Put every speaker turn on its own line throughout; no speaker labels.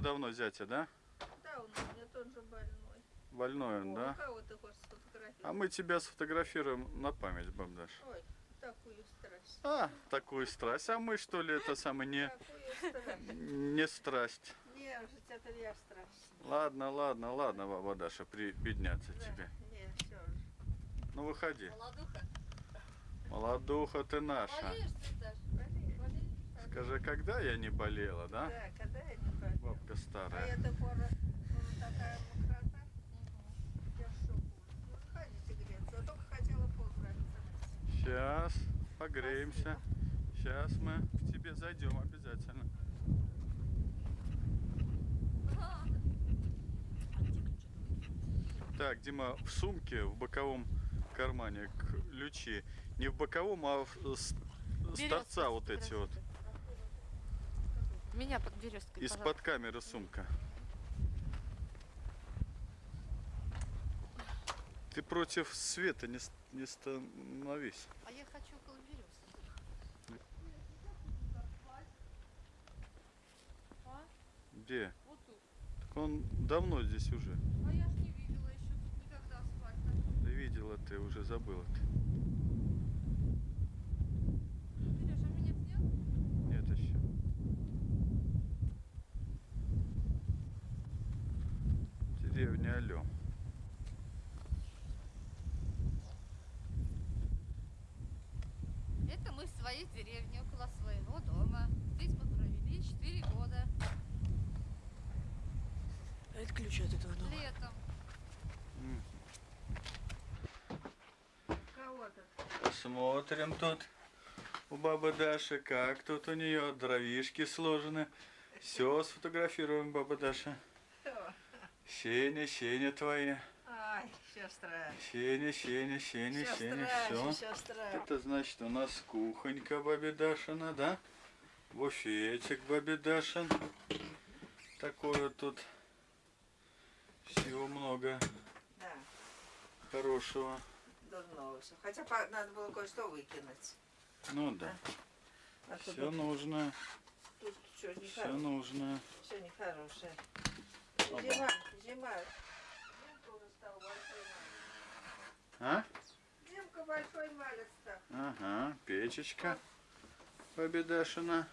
давно зятя, да?
Да, он у меня тоже больной.
Больной он,
О,
да?
Кого ты хочешь сфотографировать?
А мы тебя сфотографируем на память, бабдаш.
Ой, такую страсть.
А, такую страсть. А мы что ли это самое не,
страсть.
не страсть?
Не, уже это я страсть.
Ладно, ладно, ладно, баба Даша, прибедняться
Да,
тебе.
не, все же.
Ну выходи.
Молодуха.
Молодуха ты наша.
Болею.
Скажи, когда я не болела, да?
Да, когда я не болела.
Бабка
А
старая.
эта пора ну, такая мокрота. Я в шоку. Ну, ходите греться. Я только хотела поздравиться.
Сейчас погреемся. Сейчас мы к тебе зайдем обязательно. Так, Дима, в сумке, в боковом кармане ключи. Не в боковом, а в, с, с
Берёстка
торца вот эти вот.
Меня под березкой,
Из-под камеры сумка. Ты против света не, не становись.
А я хочу около березки. А?
Где?
Вот тут.
Так он давно здесь уже.
А я ж не видела еще тут никогда асфальта.
Да видела ты, уже забыла ты.
Сереж, а меня снял?
Нет еще. Деревня Алё.
Это мы в своей деревне, около своего дома. Здесь мы провели 4 года.
А это ключ от этого дома.
Летом.
Посмотрим тут у бабы Даши, как тут у нее дровишки сложены. Все сфотографируем, баба Даша. Сеня, Сеня твои.
Ай, сестра.
Сеня, Сеня, Сеня, Сеня,
Сестра,
все.
сестра.
Это значит у нас кухонька бабе Дашина, да? Буфетик бабе Дашин. Такое вот тут всего много
Да,
хорошего.
дурного все. Хотя надо было кое-что выкинуть.
Ну да,
А тут,
все нужно,
тут что,
все
нехорошее.
нужно.
Все нехорошее.
Оба.
Зима, зима.
А?
Зимка большой малец.
Ага, печечка бабе Дашина.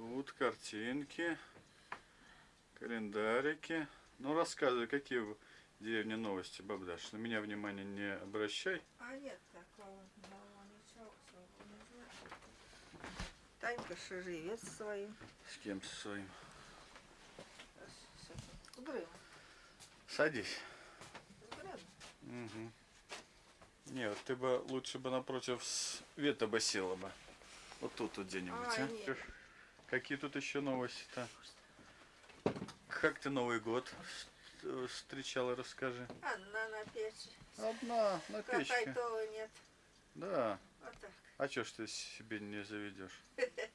Тут картинки, календарики. Ну, рассказывай, какие в деревне новости, баб Даша. На меня внимание не обращай.
А нет такого нового ничего особого не знаю. Танька своим.
С кем со своим.
С, с, с.
Садись. Угу. Не, вот ты бы лучше бы напротив света бы села бы. Вот тут вот где-нибудь,
Ай,
а?
нет.
Какие тут еще новости-то? Как ты Новый год вс- встречала, расскажи.
Одна на печи.
Одна на печке.
Какая-то нет.
Да.
Вот так.
А чё ж ты себе не заведешь?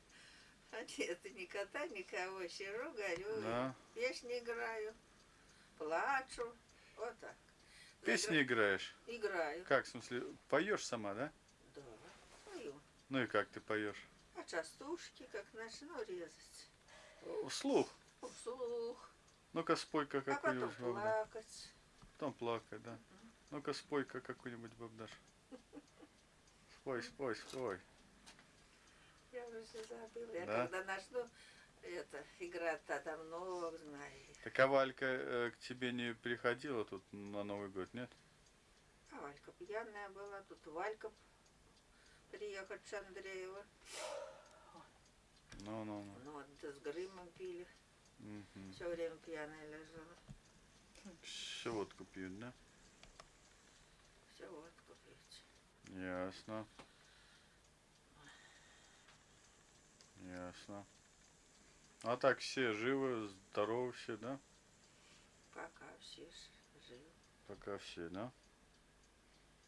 А нет, ни кота, никого. Сижу, горю,
Да.
песни играю, плачу. Вот так.
Песни играешь?
Играю.
Как, в смысле, поешь сама, да?
Да, пою.
Ну и как ты поешь?
А частушки как начну резать.
Вслух.
Вслух.
Ну-ка спой-ка
А потом
какую-нибудь
плакать.
Потом плакать, да. Ну-ка спой-ка какую-нибудь бабдаш. Спой, спой, спой.
Я уже все забыла. Я
Да?
когда начну это, играть, тогда много знаю.
Так а Валька э, к тебе не приходила тут на Новый год, нет?
А Валька пьяная была, тут Валька приехать с Андреева.
Ну-ну-ну.
Ну, вот да с Грымом пили.
Мгм.
Все время пьяная лежала.
Все водку пьют, да?
Все водку пить.
Ясно. Ясно. А так все живы, здоровы все, да?
Пока все живы.
Пока все, да?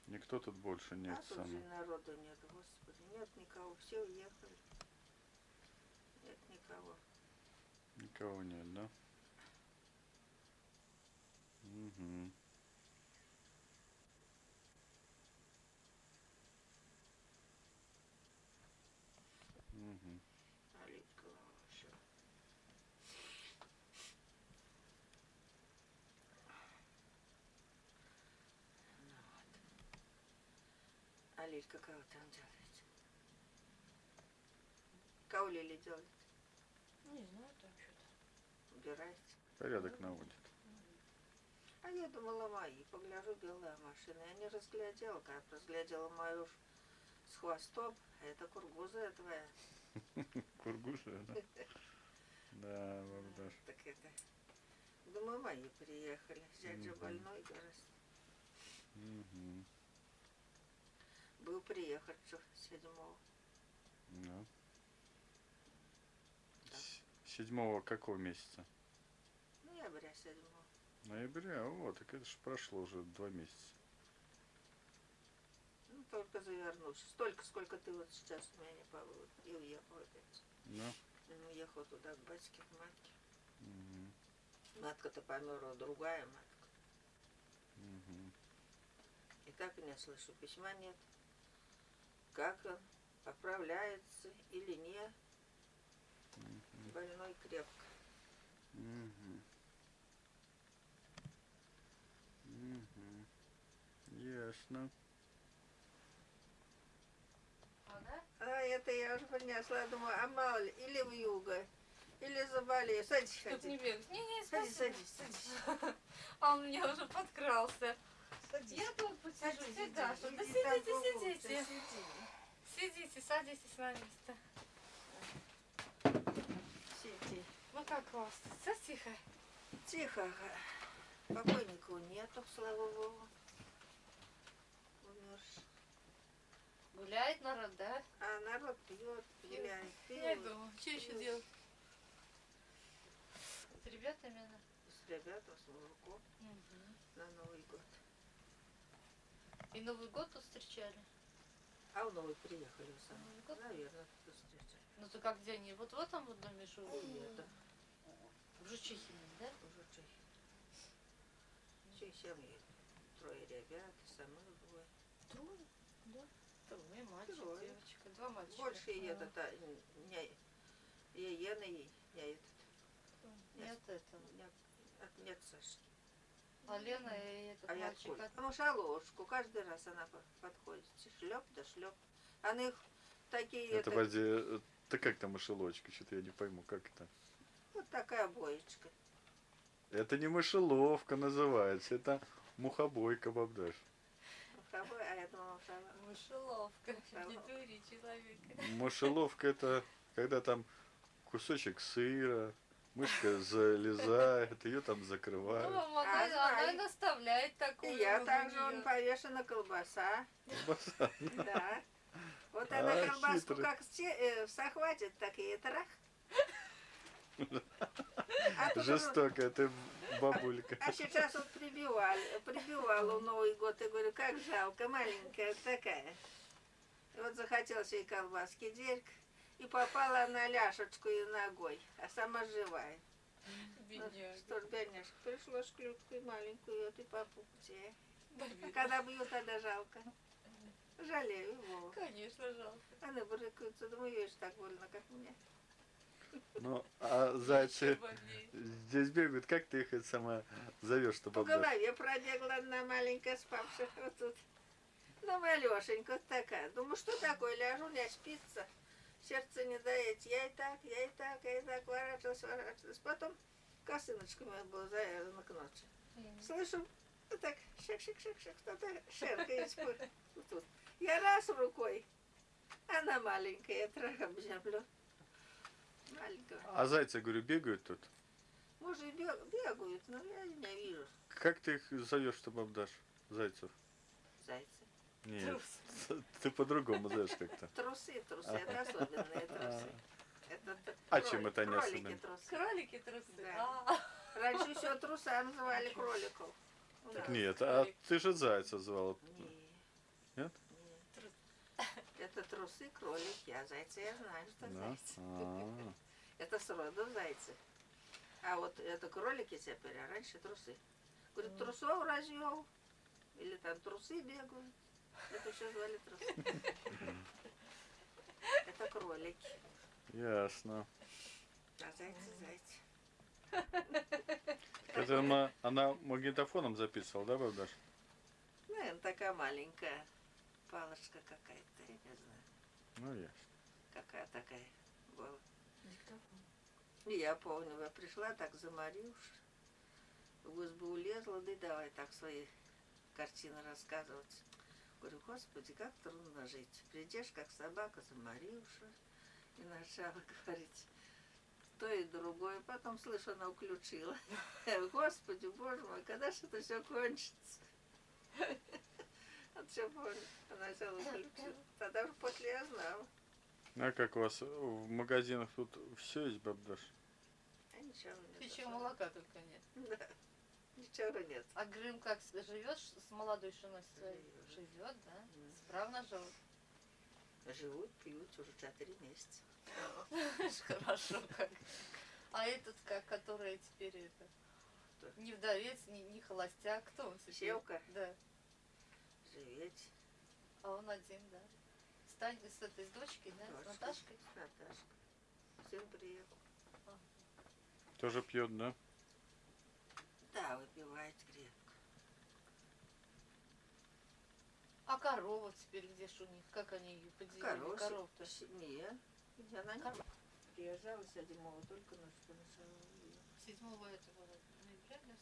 Никто тут больше нет
а тут
сам.
же народу нет, господи. Нет никого, все уехали. Нет никого.
Никого нет, да? Угу. Угу.
А А Лилька кого там делает? Кого Лили делает?
Не знаю, там что-то.
Убирается.
Порядок наводит.
А я думала мои, погляжу, белая машина. Я не разглядела, как разглядела мою с хвостом, а это кургуза твоя.
Кургуша, да? Да, бабдаш.
Так это... Думаю, мои приехали. Дядя больной, говорит.
Мгм.
Был приехать седьмого.
Да. С- Седьмого какого месяца?
Ноября седьмого.
Ноября. О, так это же прошло уже два месяца.
Ну, только завернусь. Столько, сколько ты вот сейчас у меня не побыл. И уехал опять.
Да?
Он уехал туда к батьке, к матке.
Мгм.
Матка-то померла, другая матка.
Мгм.
И так и не слышу, письма нет. Как он, поправляется или нет.
Мгм.
Больной крепко.
Мгм. Мгм. Ясно.
А, да?
А это я уже принесла, думаю, а мало ли, или в юго, или заболею. Садись,
Чтоб не
ходи.
бегать. Не, не,
Садись,
спасибо.
садись, садись.
А он мне уже подкрался.
Садись.
Я тут посижу
Садись,
Да сидите, сидите. Сидите, садитесь на место.
Сиди.
Ну как у вас? Все тихо?
Тихо. Покойников нету, слава богу. Умерший.
Гуляет народ, да?
А народ пьет, гуляет,
Я
пьет.
думаю, что еще делать? С ребятами, да?
С ребятами, с мужиком на Новый год.
И Новый год тут встречали?
А в Новый приехали сами.
Новый год?
Наверное, тут встречали.
Ну то как где они? Вот в этом вот доме живут?
Нет, да,
В Жучихине, да?
уже Чехия. Чехия семьи. Трое ребят, сами двое.
Трое? Да. Трое, мальчик,
Трое.
девочка. Два мальчика.
Больше и
А,
этот, а, не, и Ена, и не этот.
Нет этого.
Нет, от- Сашки.
А Лена и этот
А я
мальчик
откуда?
от...
Ну, шалошку. Каждый раз она по- подходит. Шлеп да шлеп. А на их такие,
Это,
это,
подожди, э, ты как там мышелочка? Что-то я не пойму, как это?
вот такая боечка.
Это не мышеловка называется, это мухобойка, бабдаш.
Муховой, а я думала, шалаш.
Мышеловка. Не дури человека.
Мышеловка это когда там кусочек сыра, мышка залезает, ее там
Ну,
закрывают.
мама,
А,
она, она и наставляет
И
такую.
я
у
также, он повешена колбаса.
Колбаса.
Да. Вот она
А,
колбаску
хитрый.
как э, захватит, так и трах. А,
Жестокая ты бабулька.
а сейчас вот прибивали, прибивала в Новый год. И говорю, как жалко, маленькая такая. И вот захотелось ей колбаски дерг. И попала на ляшечку и ногой, а сама живая. Ну,
Бедняга.
что ж, бедняжка, пришлось клютку и маленькую, вот и по пупте.
Да,
А когда бьют, тогда жалко. Жалею его.
Конечно, жалко.
Они брыкаются, думаю, ж так больно, как мне.
Ну, а зайцы здесь бегают, как ты их сама зовешь, что
По
бабдаш?
голове пробегла одна маленькая спавшая вот тут. Ну, малешенька вот такая. Думаю, что такое, ляжу, не спится. Сердце не дает. Я и так, я и так, я и так ворачивалась, ворачивалась. Потом косыночка моя была завязана к ночи.
Мгм.
Слышу, вот так, шик-шик-шик-шик, кто-то шеркает тут. Я раз рукой, она маленькая, я трах обземлю. Маленькая.
А зайцы, говорю, бегают тут?
Может, бег- бегают, но я не вижу
Как ты их зовешь, что бабдаш? Зайцев?
зайцы.
Нет, ты по-другому зовешь как-то.
Трусы, трусы, это особенные трусы. Это
А
кролик-
чем это
кролики
особенные?
трусы.
Кролики трусы.
Да.
А,
Раньше все труса называли кроликов.
Так нет, а ты же зайца звала.
Не,
Нет?
не.
Трус-
Это трусы, кролики, а зайцы я знаю, что
Да?
зайцы.
А,
Это сроду зайцы. А вот это кролики теперь, а раньше трусы. Говорит, трусов развел. Или там трусы бегают. Это все звали трусы. Это кролики.
Ясно.
А зайцы, зайцы.
Это она, она магнитофоном записывала, да, бабдаш?
Ну, она такая маленькая. палочка какая-то, я не знаю.
Ну ясно.
Какая такая была.
Диктофон.
И я помню, я пришла так заморившись, в избу улезла, да и давай так свои картины рассказывать. Говорю, господи, как трудно жить. Придешь, как собака, заморившая, и начала говорить то и другое. Потом, слышу, она уключила. Господи, боже мой, когда же это все кончится? Вот все помню. Она взяла уключила. Тогда уже после я знала.
А как у вас в магазинах тут все есть, бабдаш?
А ничего не
Птичьего молока только нет.
Да, ничего нет.
А Грым как живет с молодой женой своей?
Живет.
Живет, да?
Мгм.
Справно живут.
Живут, пьют уже четыре месяца.
Хорошо как. А этот как, который теперь это...
Кто?
Не вдовец, не, не холостяк. Кто он теперь?
Севка?
Да.
Живете.
А он один, да. Стань с этой с дочкой, да? С. Наташкой.
С Наташкой. Сын приехал.
Тоже пьет, да?
Да, выпивает крепко.
А корова теперь где ж у них? Как они ее поделили?
Корова
Коров-то.
Нет. Она не
Корова.
приезжала седьмого, только на что нашла.
Седьмого этого ноября, да?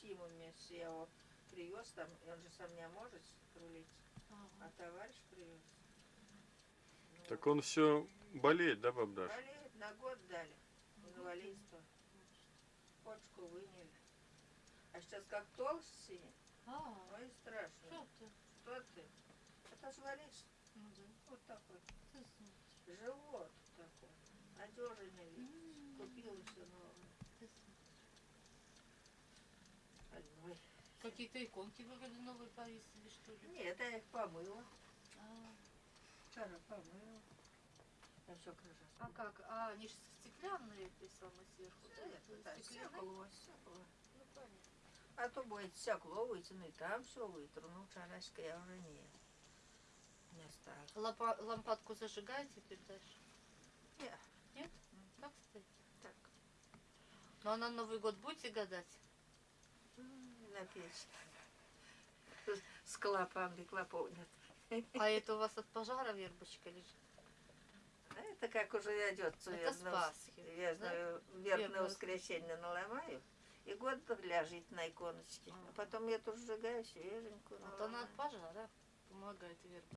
Симу месяц я его привез там, и он же сам не может рулить, а
Ага.
товарищ привез. Ну,
Так он все болеет, да, бабдаш?
Болеет, на год дали. Инвалидство. Почку выняли. А сейчас как толстый,
А,
ой, страшно.
что ты?
Кто ты? Валишь.
Ну да.
Вот такой.
Ты.
Живот такой. Одежный вид.
М,
Купила все новое.
ты. Какие-то иконки выгоды новые повесили, что ли?
Нет, я их помыла.
А,
Вчера помыла. Я все крыша.
а как? А, они же стеклянные эти самые сверху, да?
Да, стекло, стекло.
Ну, понятно.
А то будет стекло вытяну, и там все вытру. Ну, вчерашка я уже не, не стала.
Лампа- лампадку зажигаете теперь дальше?
Не,
Нет? Как стоит?
так,
Ну а на Новый год будете гадать?
на печь. С клопами, клопов нет.
А это у вас от пожара вербочка лежит?
А это как уже идет
Пасхи,
Верхное
Вербное
воскресенье наломаю. И год ляжет на иконочке. А потом я тут сжигаю свеженькую.
Вот она
наламаю.
от пожара помогает верба.